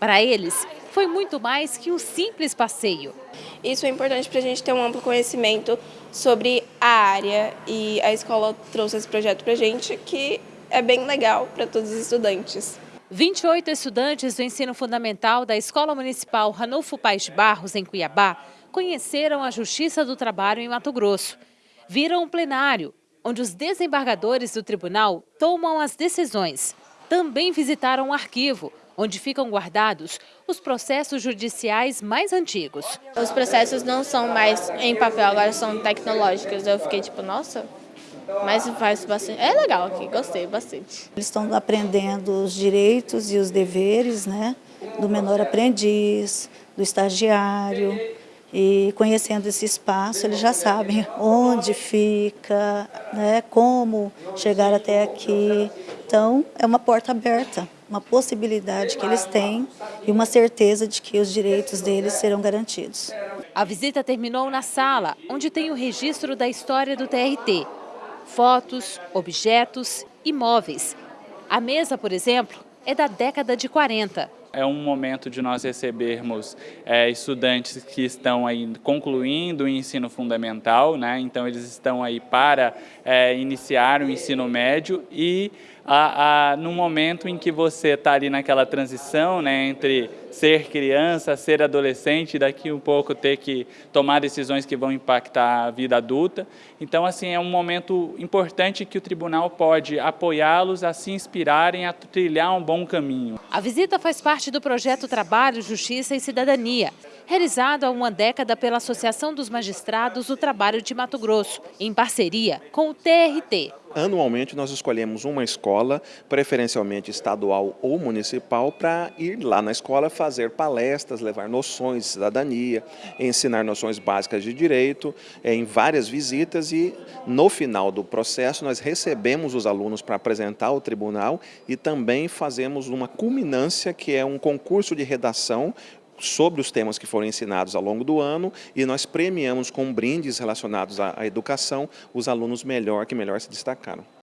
Para eles, foi muito mais que um simples passeio. Isso é importante para a gente ter um amplo conhecimento sobre a área e a escola trouxe esse projeto para a gente que é bem legal para todos os estudantes. 28 estudantes do ensino fundamental da Escola Municipal Ranulfo Paes de Barros, em Cuiabá, conheceram a Justiça do Trabalho em Mato Grosso. Viram um plenário, onde os desembargadores do tribunal tomam as decisões. Também visitaram um arquivo, onde ficam guardados os processos judiciais mais antigos. Os processos não são mais em papel, agora são tecnológicos. Eu fiquei tipo, nossa, mas faz bastante. É legal aqui, gostei bastante. Eles estão aprendendo os direitos e os deveres né, do menor aprendiz, do estagiário. E conhecendo esse espaço, eles já sabem onde fica, né, como chegar até aqui. Então, é uma porta aberta, uma possibilidade que eles têm e uma certeza de que os direitos deles serão garantidos. A visita terminou na sala, onde tem o registro da história do TRT fotos, objetos, imóveis. A mesa, por exemplo, é da década de 40. É um momento de nós recebermos é, estudantes que estão aí concluindo o ensino fundamental, né? então eles estão aí para é, iniciar o ensino médio e a, a, no momento em que você está ali naquela transição né, entre ser criança, ser adolescente, daqui um pouco ter que tomar decisões que vão impactar a vida adulta. Então, assim, é um momento importante que o tribunal pode apoiá-los a se inspirarem a trilhar um bom caminho. A visita faz parte do projeto Trabalho, Justiça e Cidadania, realizado há uma década pela Associação dos Magistrados do Trabalho de Mato Grosso, em parceria com o TRT. Anualmente nós escolhemos uma escola, preferencialmente estadual ou municipal, para ir lá na escola fazer palestras, levar noções de cidadania, ensinar noções básicas de direito, eh, em várias visitas e no final do processo nós recebemos os alunos para apresentar ao tribunal e também fazemos uma culminância que é um concurso de redação sobre os temas que foram ensinados ao longo do ano e nós premiamos com brindes relacionados à educação os alunos melhor que melhor se destacaram.